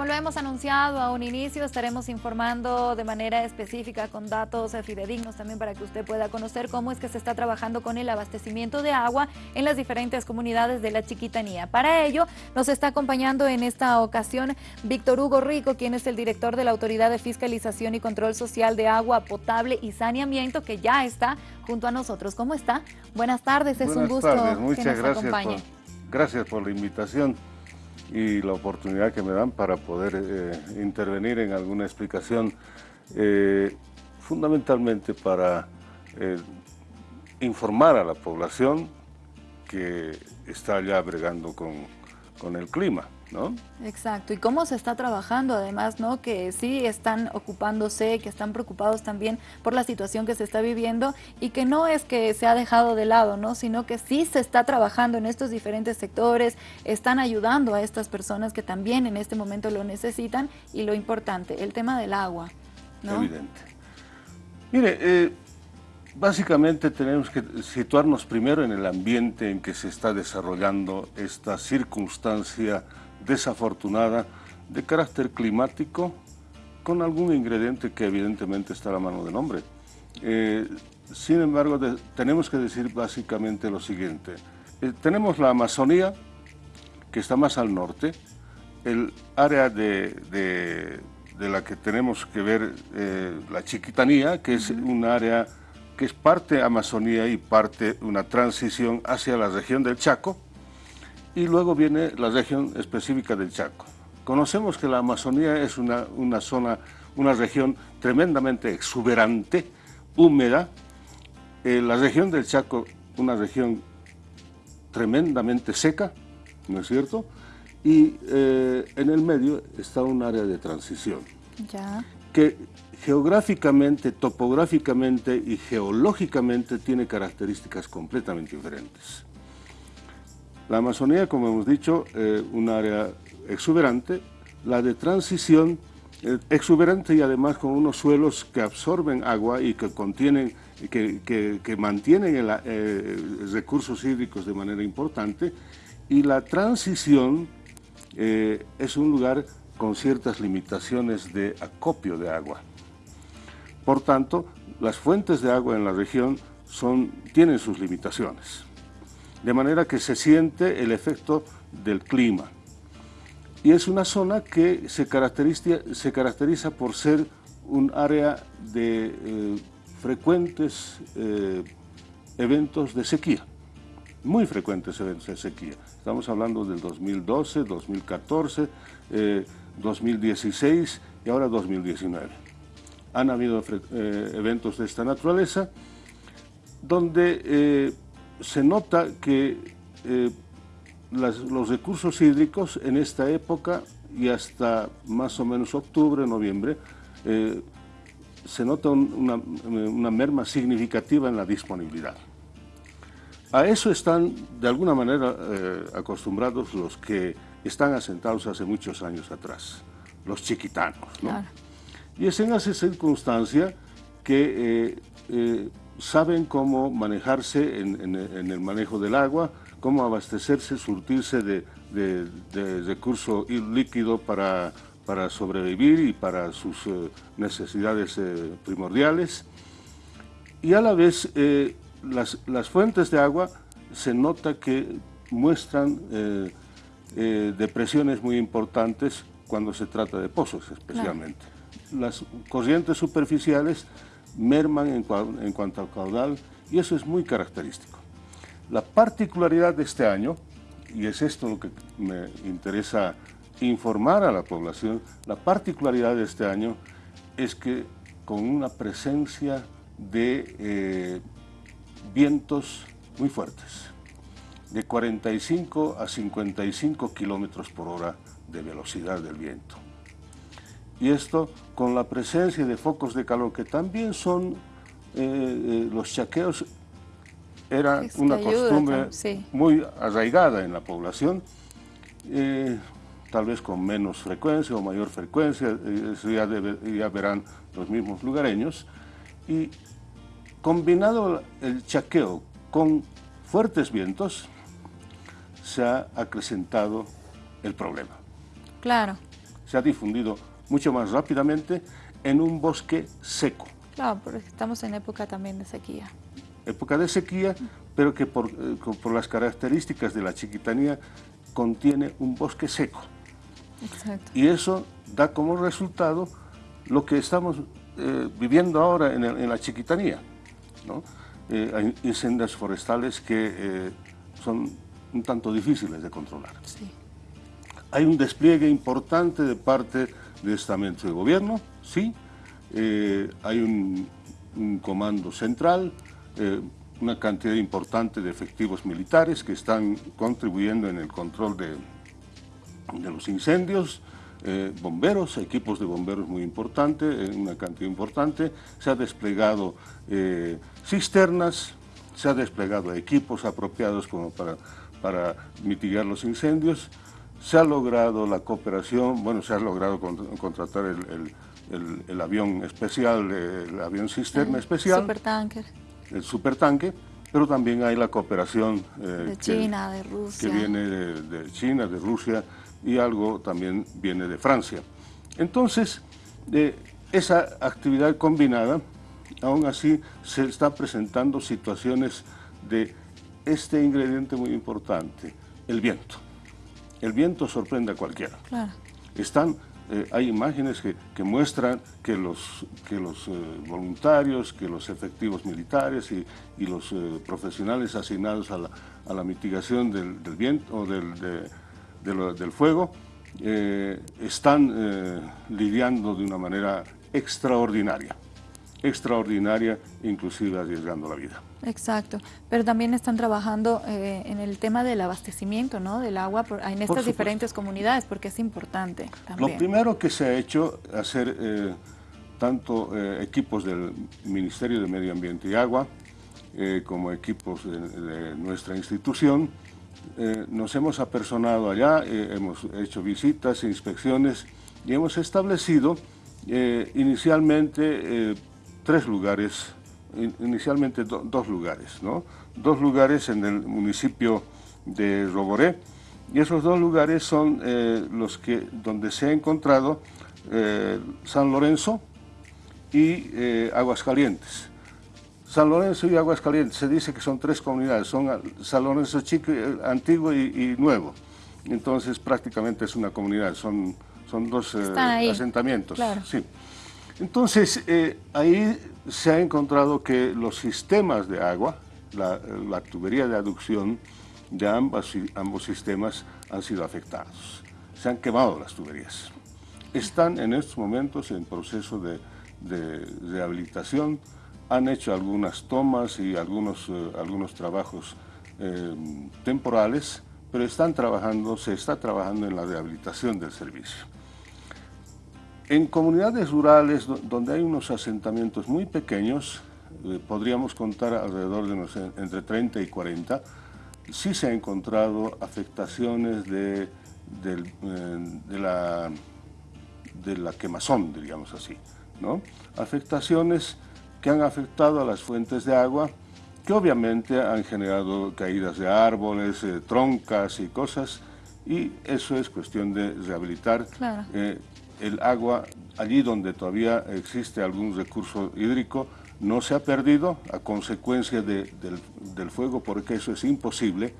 Como lo hemos anunciado a un inicio, estaremos informando de manera específica con datos fidedignos también para que usted pueda conocer cómo es que se está trabajando con el abastecimiento de agua en las diferentes comunidades de la Chiquitanía. Para ello, nos está acompañando en esta ocasión Víctor Hugo Rico, quien es el director de la Autoridad de Fiscalización y Control Social de Agua Potable y Saneamiento, que ya está junto a nosotros. ¿Cómo está? Buenas tardes, es un gusto Muchas que nos gracias acompañe. gracias por la invitación y la oportunidad que me dan para poder eh, intervenir en alguna explicación, eh, fundamentalmente para eh, informar a la población que está ya bregando con, con el clima. ¿No? Exacto, y cómo se está trabajando además, ¿no? Que sí están ocupándose, que están preocupados también por la situación que se está viviendo y que no es que se ha dejado de lado, ¿no? Sino que sí se está trabajando en estos diferentes sectores, están ayudando a estas personas que también en este momento lo necesitan y lo importante, el tema del agua, ¿no? Evidente. Mire, eh, básicamente tenemos que situarnos primero en el ambiente en que se está desarrollando esta circunstancia desafortunada de carácter climático con algún ingrediente que evidentemente está a la mano del hombre. Eh, sin embargo, tenemos que decir básicamente lo siguiente. Eh, tenemos la Amazonía, que está más al norte, el área de, la que tenemos que ver eh, la Chiquitanía, que es un área que es parte Amazonía y parte una transición hacia la región del Chaco, y luego viene la región específica del Chaco. Conocemos que la Amazonía es una, una zona, una región tremendamente exuberante, húmeda. Eh, la región del Chaco, una región tremendamente seca, ¿no es cierto? Y eh, en el medio está un área de transición. Ya. Que geográficamente, topográficamente y geológicamente tiene características completamente diferentes. La Amazonía, como hemos dicho, eh, un área exuberante, la de transición eh, exuberante y además con unos suelos que absorben agua y que contienen, que, que, mantienen el, eh, recursos hídricos de manera importante, y la transición es un lugar con ciertas limitaciones de acopio de agua. Por tanto, las fuentes de agua en la región son, tienen sus limitaciones de manera que se siente el efecto del clima. Y es una zona que se caracteriza, se caracteriza por ser un área de eh, frecuentes eh, eventos de sequía, muy frecuentes eventos de sequía. Estamos hablando del 2012, 2014, 2016 y ahora 2019. Han habido eh, eventos de esta naturaleza donde se nota que eh, los recursos hídricos en esta época y hasta más o menos octubre, noviembre, eh, se nota una, merma significativa en la disponibilidad. A eso están de alguna manera eh, acostumbrados los que están asentados hace muchos años atrás, los chiquitanos. Y es en esa circunstancia que saben cómo manejarse en, el manejo del agua, cómo abastecerse, surtirse de, recurso líquido para, para, sobrevivir y para sus eh, necesidades eh, primordiales. Y a la vez, eh, las, las, fuentes de agua se nota que muestran depresiones muy importantes cuando se trata de pozos especialmente. Las corrientes superficiales merman en, cuanto al caudal y eso es muy característico. La particularidad de este año, y es esto lo que me interesa informar a la población, la particularidad de este año es que con una presencia de eh, vientos muy fuertes, de 45 a 55 kilómetros por hora de velocidad del viento y esto con la presencia de focos de calor que también son, eh, eh, los chaqueos era una costumbre muy arraigada en la población, eh, tal vez con menos frecuencia o mayor frecuencia, eso ya, ya verán los mismos lugareños, y combinado el chaqueo con fuertes vientos, se ha acrecentado el problema. Claro. Se ha difundido mucho más rápidamente en un bosque seco. Claro, porque estamos en época también de sequía. Época de sequía, pero que por, eh, por las características de la chiquitanía contiene un bosque seco. Exacto. Y eso da como resultado lo que estamos eh, viviendo ahora en, la chiquitanía. ¿no? Eh, hay incendios forestales que son un tanto difíciles de controlar. Sí. Hay un despliegue importante de parte de estamentos de gobierno, sí, eh, hay un, comando central, eh, una cantidad importante de efectivos militares que están contribuyendo en el control de, de los incendios, eh, bomberos, equipos de bomberos muy importantes, una cantidad importante, se ha desplegado cisternas, se ha desplegado equipos apropiados para, para mitigar los incendios, se ha logrado la cooperación, bueno, se ha logrado contratar el, el, avión especial, el avión cisterna especial. Supertanker. El supertanque, pero también hay la cooperación eh, de China, de Rusia. Que viene de, China, de Rusia y algo también viene de Francia. Entonces, de esa actividad combinada, aún así se están presentando situaciones de este ingrediente muy importante, el viento. El viento sorprende a cualquiera. Claro. Están eh, hay imágenes que, muestran que los, que los eh, voluntarios, que los efectivos militares y, los eh, profesionales asignados a la, mitigación del, viento o del, del fuego están lidiando de una manera extraordinaria extraordinaria, inclusive arriesgando la vida. Exacto, pero también están trabajando eh, en el tema del abastecimiento ¿no? del agua en estas diferentes comunidades, porque es importante también. Lo primero que se ha hecho, hacer eh, tanto eh, equipos del Ministerio de Medio Ambiente y Agua, como equipos de, nuestra institución, nos hemos apersonado allá, hemos hecho visitas, inspecciones y hemos establecido inicialmente tres lugares, inicialmente dos lugares, ¿no? Dos lugares en el municipio de Roboré, y esos dos lugares son eh, los que, donde se ha encontrado eh, San Lorenzo y eh, Aguascalientes. San Lorenzo y Aguascalientes, se dice que son tres comunidades, son San Lorenzo Chico, Antiguo y, Nuevo. Entonces prácticamente es una comunidad, son, son dos asentamientos. Sí. Entonces, eh, ahí se ha encontrado que los sistemas de agua, la, tubería de aducción de ambos sistemas han sido afectados. Se han quemado las tuberías. Están en estos momentos en proceso de, rehabilitación, han hecho algunas tomas y algunos, eh, algunos trabajos eh, temporales, pero están trabajando, se está trabajando en la rehabilitación del servicio. En comunidades rurales donde hay unos asentamientos muy pequeños, eh, podríamos contar alrededor de entre 30 y 40, sí se han encontrado afectaciones de, eh, la, de la quemazón, diríamos así, ¿no? Afectaciones que han afectado a las fuentes de agua, que obviamente han generado caídas de árboles, eh, troncas y cosas, y eso es cuestión de rehabilitar. Claro el agua allí donde todavía existe algún recurso hídrico no se ha perdido a consecuencia del, fuego porque eso es imposible.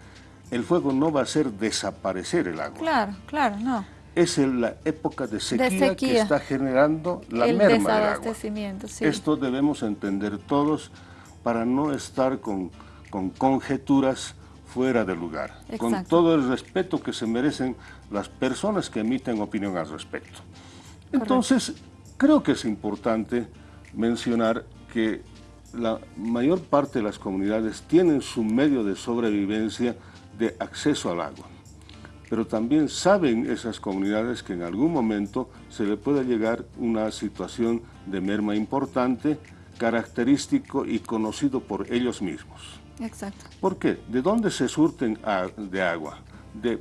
El fuego no va a hacer desaparecer el agua. Claro, claro, no. Es en la época de sequía, que está generando la merma del agua. Sí. Esto debemos entender todos para no estar con, conjeturas fuera de lugar, con todo el respeto que se merecen las personas que emiten opinión al respecto. Entonces, creo que es importante mencionar que la mayor parte de las comunidades tienen su medio de sobrevivencia de acceso al agua. Pero también saben esas comunidades que en algún momento se le puede llegar una situación de merma importante, característico y conocido por ellos mismos. Exacto. ¿Por qué? ¿De dónde se surten de agua? De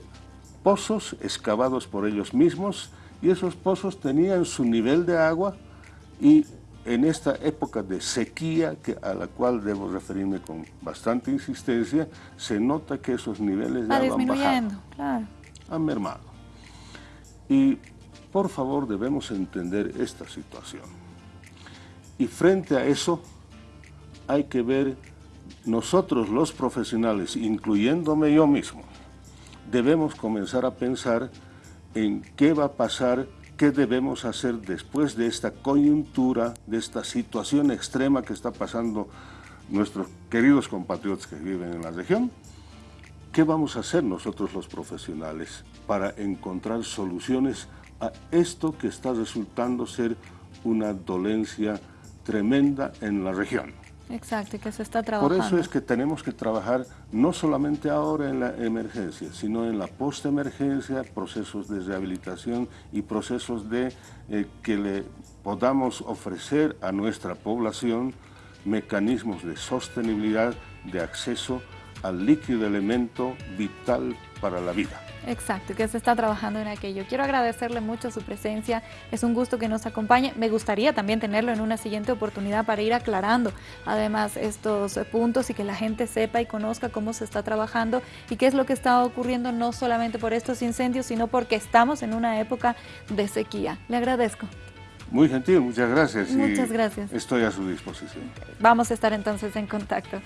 pozos excavados por ellos mismos y esos pozos tenían su nivel de agua y en esta época de sequía, que, a la cual debo referirme con bastante insistencia, se nota que esos niveles de agua han bajado, claro. han mermado. Y por favor debemos entender esta situación. Y frente a eso hay que ver nosotros los profesionales, incluyéndome yo mismo, debemos comenzar a pensar en qué va a pasar, qué debemos hacer después de esta coyuntura, de esta situación extrema que está pasando nuestros queridos compatriotas que viven en la región, ¿qué vamos a hacer nosotros los profesionales para encontrar soluciones a esto que está resultando ser una dolencia tremenda en la región? Exacto, y que se está trabajando. Por eso es que tenemos que trabajar no solamente ahora en la emergencia, sino en la postemergencia, procesos de rehabilitación y procesos de eh, que le podamos ofrecer a nuestra población mecanismos de sostenibilidad, de acceso al líquido elemento vital para la vida. Exacto, que se está trabajando en aquello. Quiero agradecerle mucho su presencia, es un gusto que nos acompañe. Me gustaría también tenerlo en una siguiente oportunidad para ir aclarando además estos puntos y que la gente sepa y conozca cómo se está trabajando y qué es lo que está ocurriendo no solamente por estos incendios, sino porque estamos en una época de sequía. Le agradezco. Muy gentil, muchas gracias. Muchas gracias. Estoy a su disposición. Vamos a estar entonces en contacto.